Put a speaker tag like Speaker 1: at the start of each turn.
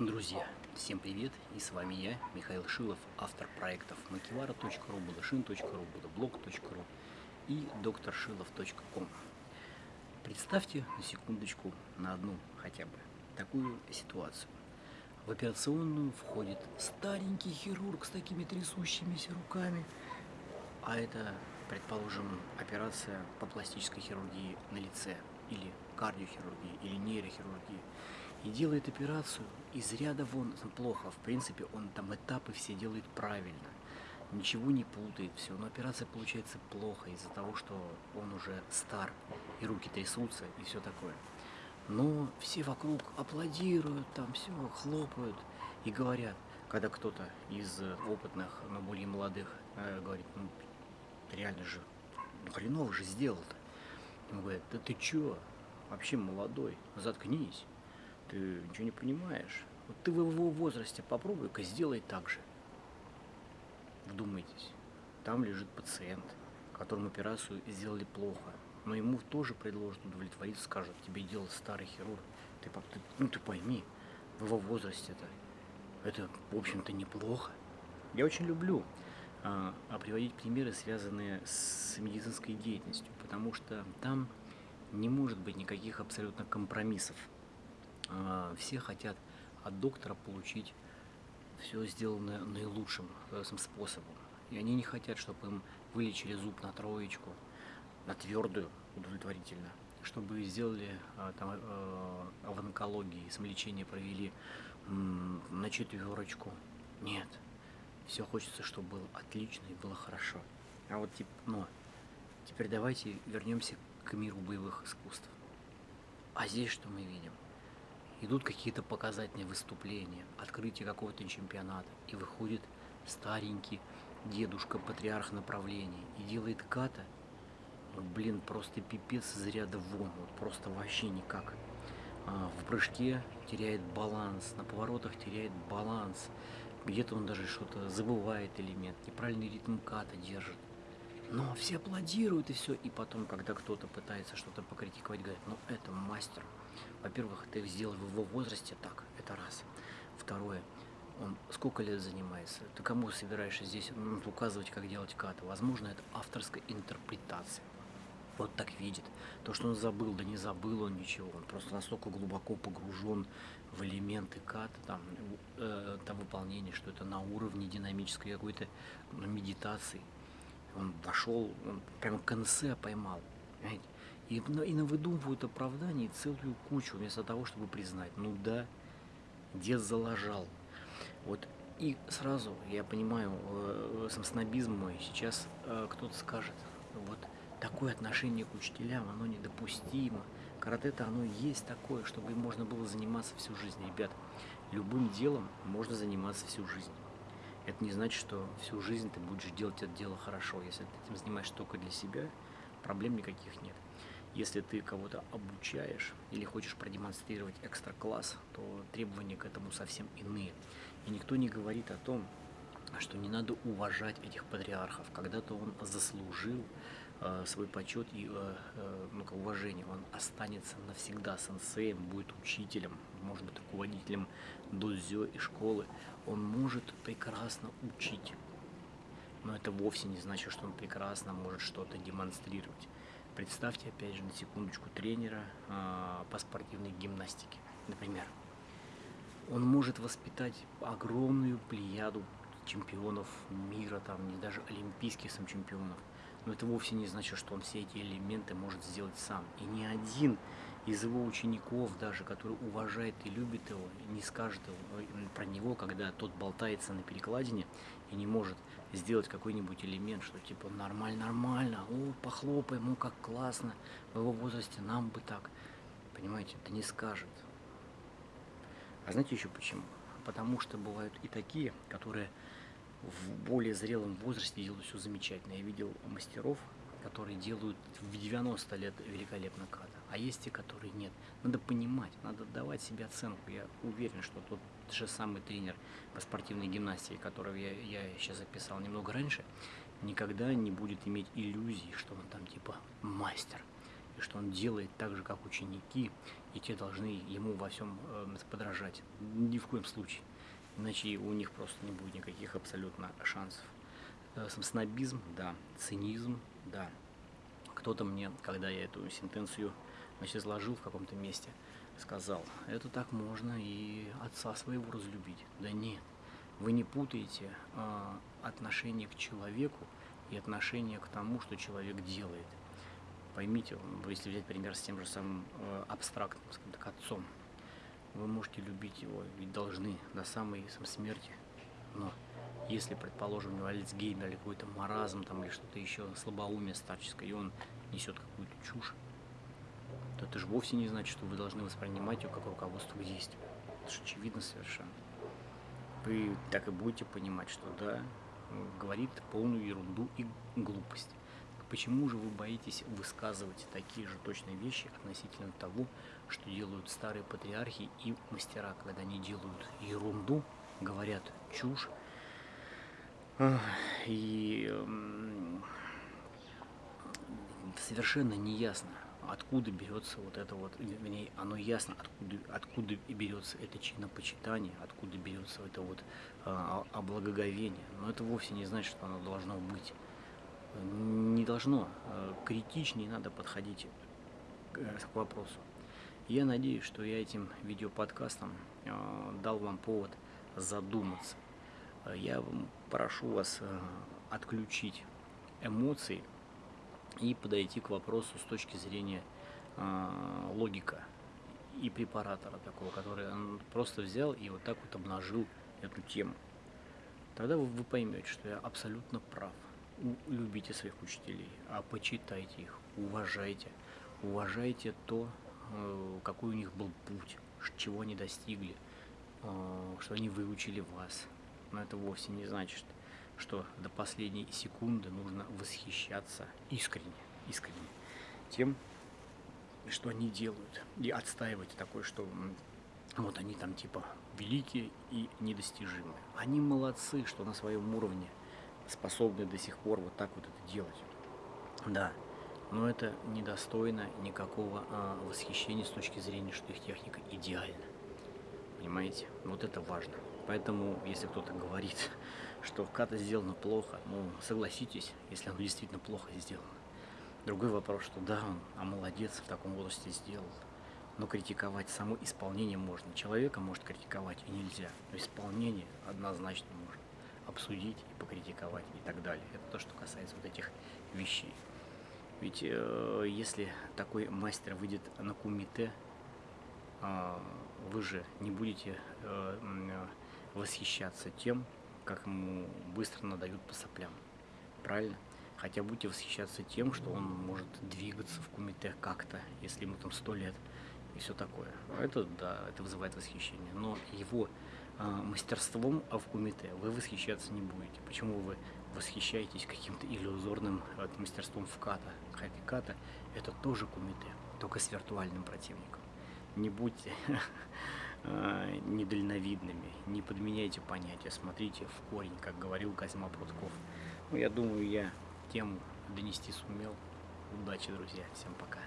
Speaker 1: Друзья, всем привет! И с вами я, Михаил Шилов, автор проектов makivara.ru, budashin.ru, budablog.ru и докторшилов.ком. Представьте на секундочку, на одну хотя бы, такую ситуацию. В операционную входит старенький хирург с такими трясущимися руками, а это, предположим, операция по пластической хирургии на лице, или кардиохирургии, или нейрохирургии и делает операцию из ряда вон плохо. В принципе, он там этапы все делает правильно. Ничего не путает, все. Но операция получается плохо из-за того, что он уже стар, и руки трясутся, и все такое. Но все вокруг аплодируют, там все, хлопают и говорят, когда кто-то из опытных, но более молодых э, говорит, ну, реально же, ну, хреново же сделал-то. Ему говорят, да ты чё, вообще молодой, заткнись ты ничего не понимаешь. Вот ты в его возрасте попробуй-ка сделай так же. Вдумайтесь, там лежит пациент, которому операцию сделали плохо, но ему тоже предложат удовлетвориться, скажут, тебе делал старый хирург. Ты, ты, ну ты пойми, в его возрасте-то это, в общем-то, неплохо. Я очень люблю а, а приводить примеры, связанные с медицинской деятельностью, потому что там не может быть никаких абсолютно компромиссов. А, все хотят от доктора получить все сделанное наилучшим способом. И они не хотят, чтобы им вылечили зуб на троечку, на твердую, удовлетворительно, чтобы сделали а, там, э, в онкологии, самолечение провели на четверочку. Нет, все хочется, чтобы было отлично и было хорошо. А вот типа, но теперь давайте вернемся к миру боевых искусств. А здесь что мы видим? Идут какие-то показательные выступления, открытие какого-то чемпионата, и выходит старенький дедушка, патриарх направления, и делает ката, ну, блин, просто пипец из ряда вон, вот просто вообще никак. А, в прыжке теряет баланс, на поворотах теряет баланс, где-то он даже что-то забывает элемент, неправильный ритм ката держит. Но все аплодируют и все. И потом, когда кто-то пытается что-то покритиковать, говорят, ну это мастер. Во-первых, ты сделал в его возрасте так, это раз. Второе, он сколько лет занимается? Ты кому собираешься здесь ну, указывать, как делать каты? Возможно, это авторская интерпретация. Вот так видит. То, что он забыл, да не забыл он ничего. Он просто настолько глубоко погружен в элементы ката, там, э, там выполнение, что это на уровне динамической какой-то ну, медитации. Он вошел, он прямо конце поймал. Понимаете? И, и навыдумывают оправданий целую кучу, вместо того, чтобы признать, ну да, дед залажал. Вот и сразу, я понимаю, э, сам снобизм мой, сейчас э, кто-то скажет, вот такое отношение к учителям, оно недопустимо. Карате-то оно есть такое, чтобы можно было заниматься всю жизнь. Ребят, любым делом можно заниматься всю жизнь. Это не значит, что всю жизнь ты будешь делать это дело хорошо. Если ты этим занимаешься только для себя, проблем никаких нет. Если ты кого-то обучаешь или хочешь продемонстрировать экстра класс, то требования к этому совсем иные. И никто не говорит о том, что не надо уважать этих патриархов. Когда-то он заслужил свой почет и э, э, ну, уважение. Он останется навсегда сенсеем, будет учителем, может быть, руководителем дозё и школы. Он может прекрасно учить. Но это вовсе не значит, что он прекрасно может что-то демонстрировать. Представьте, опять же, на секундочку тренера э, по спортивной гимнастике, например. Он может воспитать огромную плеяду чемпионов мира, там, не даже олимпийских сам чемпионов. Но это вовсе не значит, что он все эти элементы может сделать сам. И ни один из его учеников, даже который уважает и любит его, не скажет его, про него, когда тот болтается на перекладине и не может сделать какой-нибудь элемент, что типа нормально, нормально, о, похлопаем, ну как классно, в его возрасте нам бы так. Понимаете, это не скажет. А знаете еще почему? Потому что бывают и такие, которые в более зрелом возрасте делают все замечательно. Я видел мастеров, которые делают в 90 лет великолепно ката, а есть те, которые нет. Надо понимать, надо давать себе оценку. Я уверен, что тот же самый тренер по спортивной гимнастике, которого я, я сейчас записал немного раньше, никогда не будет иметь иллюзий, что он там типа мастер. и что он делает так же, как ученики, и те должны ему во всем э, подражать. Ни в коем случае. Иначе у них просто не будет никаких абсолютно шансов. Э, снобизм, да. Цинизм, да. Кто-то мне, когда я эту сентенцию значит, изложил в каком-то месте, сказал, это так можно и отца своего разлюбить. Да нет, вы не путаете э, отношение к человеку и отношение к тому, что человек делает. Поймите, если взять пример с тем же самым э, абстрактным, скажем так, отцом, вы можете любить его, ведь должны до самой сам смерти. Но если, предположим, у него Альцгеймер или какой-то маразм там, или что-то еще, слабоумие старческое, и он несет какую-то чушь, то это же вовсе не значит, что вы должны воспринимать его как руководство к действию. Это же очевидно совершенно. Вы так и будете понимать, что да, говорит полную ерунду и глупость. Почему же вы боитесь высказывать такие же точные вещи относительно того, что делают старые патриархи и мастера, когда они делают ерунду, говорят чушь, и совершенно неясно, откуда берется вот это вот, вернее, оно ясно, откуда, откуда берется это чинопочитание, откуда берется это вот а, облагоговение. Но это вовсе не значит, что оно должно быть. Не должно. А, критичнее надо подходить к э, вопросу. Я надеюсь, что я этим видеоподкастом а, дал вам повод задуматься. Я прошу вас отключить эмоции и подойти к вопросу с точки зрения э, логика и препаратора такого, который он просто взял и вот так вот обнажил эту тему. Тогда вы поймете, что я абсолютно прав. Любите своих учителей, а почитайте их, уважайте. Уважайте то, э, какой у них был путь, чего они достигли, э, что они выучили вас. Но это вовсе не значит, что до последней секунды нужно восхищаться искренне, искренне тем, что они делают, и отстаивать такое, что вот они там типа великие и недостижимые. Они молодцы, что на своем уровне способны до сих пор вот так вот это делать. Да, но это недостойно никакого а, восхищения с точки зрения, что их техника идеальна. Понимаете? Вот это важно. Поэтому, если кто-то говорит, что ката сделано плохо, ну, согласитесь, если оно действительно плохо сделано. Другой вопрос, что да, он, а молодец, в таком возрасте сделал. Но критиковать само исполнение можно. Человека может критиковать и нельзя. Но исполнение однозначно обсудить и покритиковать и так далее. Это то, что касается вот этих вещей. Ведь э, если такой мастер выйдет на кумите, э, вы же не будете э, э восхищаться тем, как ему быстро надают по соплям. Правильно? Хотя будете восхищаться тем, что он может двигаться в кумите как-то, если ему там сто лет и все такое. Это, да, это вызывает восхищение. Но его мастерством в кумите вы восхищаться не будете. Почему вы восхищаетесь каким-то иллюзорным э, мастерством в ката? Хотя ката это тоже кумите, только с виртуальным противником. Не будьте э, недальновидными, не подменяйте понятия, смотрите в корень, как говорил Козьма Прутков. Ну, я думаю, я тему донести сумел. Удачи, друзья, всем пока.